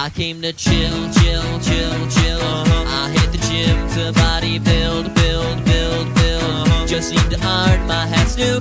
I came to chill, chill, chill, chill. Uh-huh. I hit the gym to body build, build, build, build. Just need to iron my hats to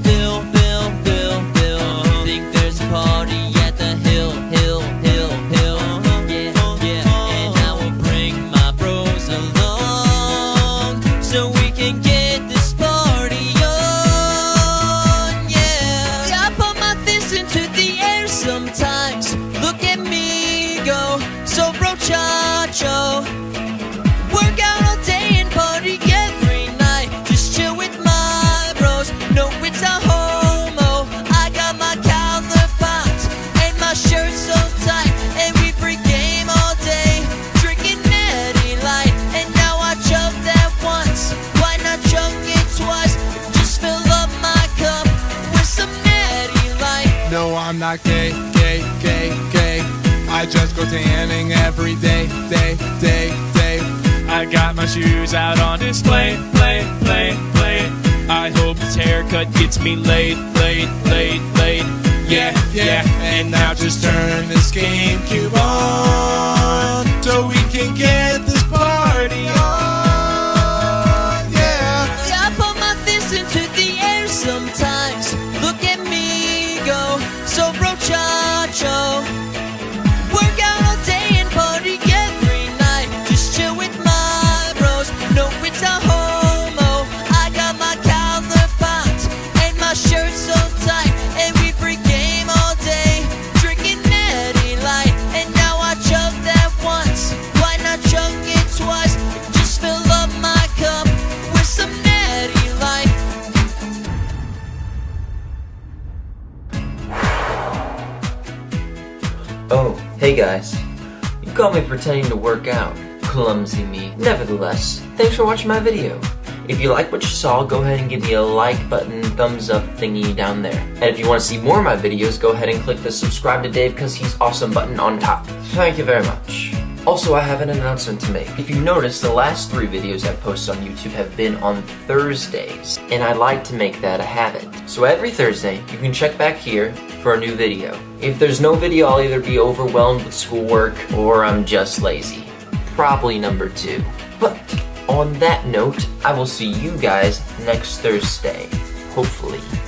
I'm not gay, gay, gay, gay. I just go tanning every day, day, day, day. I got my shoes out on display, play, play, play. I hope this haircut gets me laid, laid, laid, laid. Yeah, yeah, And now just turn this GameCube on so we can get Oh, hey guys. You caught me pretending to work out. Clumsy me. Nevertheless, thanks for watching my video. If you like what you saw, go ahead and give me a like button, thumbs up thingy down there. And if you want to see more of my videos, go ahead and click the subscribe to Dave because he's awesome button on top. Thank you very much. Also, I have an announcement to make. If you notice, the last three videos I've posted on YouTube have been on Thursdays, and I like to make that a habit. So every Thursday, you can check back here for a new video. If there's no video, I'll either be overwhelmed with schoolwork or I'm just lazy. Probably number two. But on that note, I will see you guys next Thursday. Hopefully.